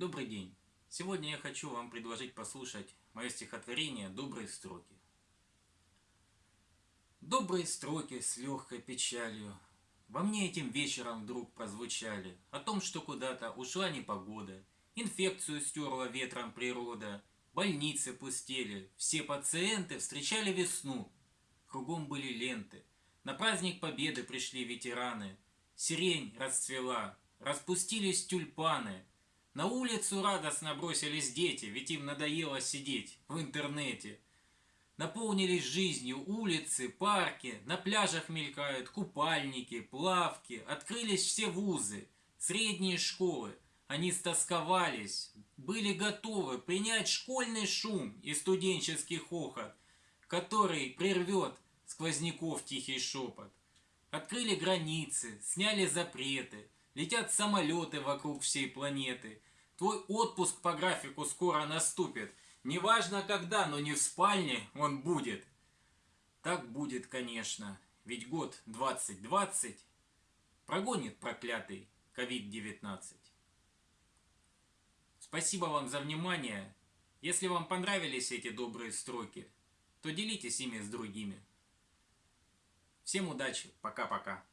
Добрый день! Сегодня я хочу вам предложить послушать мое стихотворение «Добрые строки». Добрые строки с легкой печалью Во мне этим вечером вдруг прозвучали О том, что куда-то ушла непогода, Инфекцию стерла ветром природа, Больницы пустели, все пациенты встречали весну. Кругом были ленты, на праздник Победы пришли ветераны, Сирень расцвела, распустились тюльпаны, на улицу радостно бросились дети, ведь им надоело сидеть в интернете. Наполнились жизнью улицы, парки, на пляжах мелькают купальники, плавки, открылись все вузы, средние школы. Они стосковались, были готовы принять школьный шум и студенческий хохот, который прервет сквозняков тихий шепот. Открыли границы, сняли запреты, Летят самолеты вокруг всей планеты. Твой отпуск по графику скоро наступит. Неважно когда, но не в спальне он будет. Так будет, конечно, ведь год 2020 прогонит проклятый COVID-19. Спасибо вам за внимание. Если вам понравились эти добрые строки, то делитесь ими с другими. Всем удачи, пока-пока.